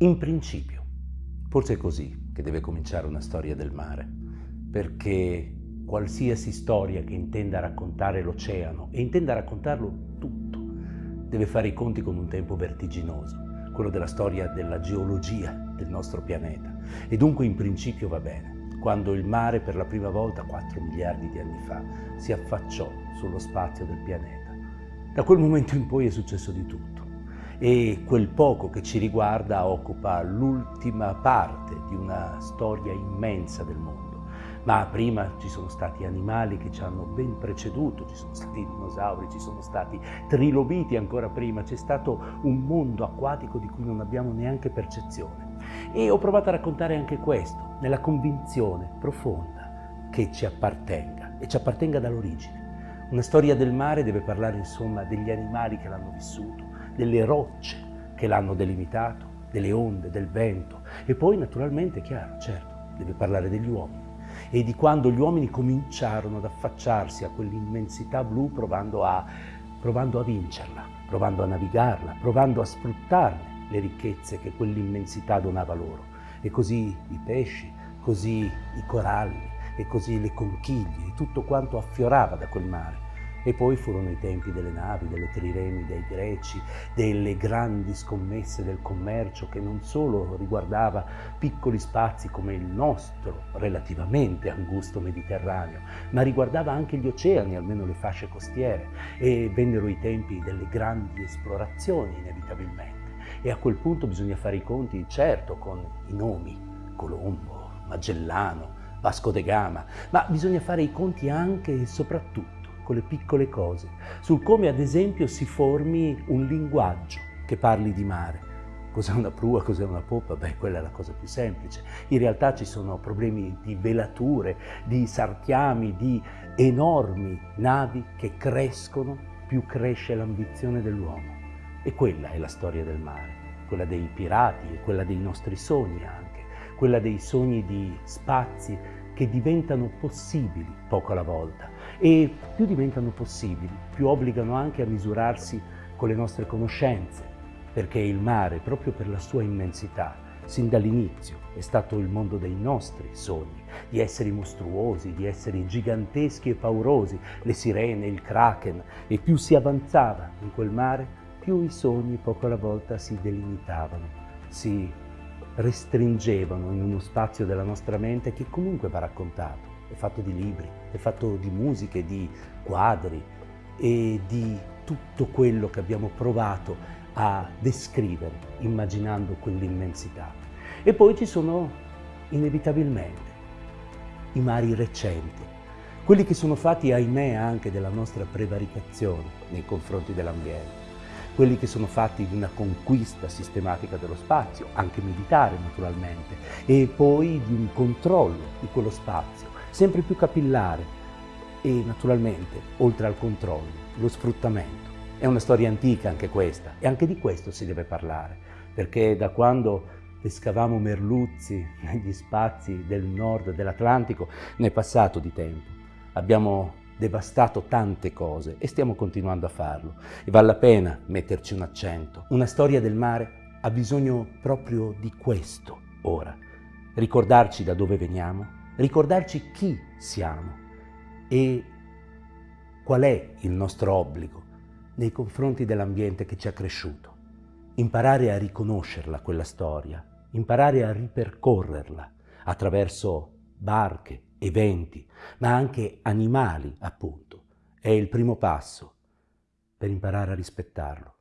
In principio, forse è così che deve cominciare una storia del mare, perché qualsiasi storia che intenda raccontare l'oceano e intenda raccontarlo tutto, deve fare i conti con un tempo vertiginoso, quello della storia della geologia del nostro pianeta. E dunque in principio va bene, quando il mare per la prima volta, 4 miliardi di anni fa, si affacciò sullo spazio del pianeta. Da quel momento in poi è successo di tutto e quel poco che ci riguarda occupa l'ultima parte di una storia immensa del mondo. Ma prima ci sono stati animali che ci hanno ben preceduto, ci sono stati dinosauri, ci sono stati trilobiti ancora prima, c'è stato un mondo acquatico di cui non abbiamo neanche percezione. E ho provato a raccontare anche questo, nella convinzione profonda che ci appartenga e ci appartenga dall'origine. Una storia del mare deve parlare insomma degli animali che l'hanno vissuto, delle rocce che l'hanno delimitato, delle onde, del vento. E poi naturalmente, chiaro, certo, deve parlare degli uomini. E di quando gli uomini cominciarono ad affacciarsi a quell'immensità blu provando a, provando a vincerla, provando a navigarla, provando a sfruttarne le ricchezze che quell'immensità donava loro. E così i pesci, così i coralli, e così le conchiglie tutto quanto affiorava da quel mare e poi furono i tempi delle navi, delle triremi dei greci, delle grandi scommesse del commercio che non solo riguardava piccoli spazi come il nostro, relativamente angusto Mediterraneo, ma riguardava anche gli oceani, almeno le fasce costiere, e vennero i tempi delle grandi esplorazioni inevitabilmente. E a quel punto bisogna fare i conti, certo, con i nomi, Colombo, Magellano, Vasco de Gama, ma bisogna fare i conti anche e soprattutto le piccole cose, sul come ad esempio si formi un linguaggio che parli di mare. Cos'è una prua, cos'è una poppa? Beh, quella è la cosa più semplice. In realtà ci sono problemi di velature, di sartiami, di enormi navi che crescono più cresce l'ambizione dell'uomo. E quella è la storia del mare, quella dei pirati e quella dei nostri sogni anche, quella dei sogni di spazi che diventano possibili poco alla volta e più diventano possibili, più obbligano anche a misurarsi con le nostre conoscenze, perché il mare, proprio per la sua immensità, sin dall'inizio è stato il mondo dei nostri sogni, di esseri mostruosi, di esseri giganteschi e paurosi, le sirene, il kraken, e più si avanzava in quel mare, più i sogni poco alla volta si delimitavano, si restringevano in uno spazio della nostra mente che comunque va raccontato. È fatto di libri, è fatto di musiche, di quadri e di tutto quello che abbiamo provato a descrivere immaginando quell'immensità. E poi ci sono inevitabilmente i mari recenti, quelli che sono fatti, ahimè, anche della nostra prevaricazione nei confronti dell'ambiente quelli che sono fatti di una conquista sistematica dello spazio, anche militare naturalmente, e poi di un controllo di quello spazio, sempre più capillare e naturalmente, oltre al controllo, lo sfruttamento. È una storia antica anche questa e anche di questo si deve parlare, perché da quando pescavamo merluzzi negli spazi del nord dell'Atlantico ne è passato di tempo. Abbiamo devastato tante cose e stiamo continuando a farlo. E vale la pena metterci un accento. Una storia del mare ha bisogno proprio di questo ora. Ricordarci da dove veniamo, ricordarci chi siamo e qual è il nostro obbligo nei confronti dell'ambiente che ci ha cresciuto. Imparare a riconoscerla quella storia, imparare a ripercorrerla attraverso barche, eventi, ma anche animali, appunto. È il primo passo per imparare a rispettarlo.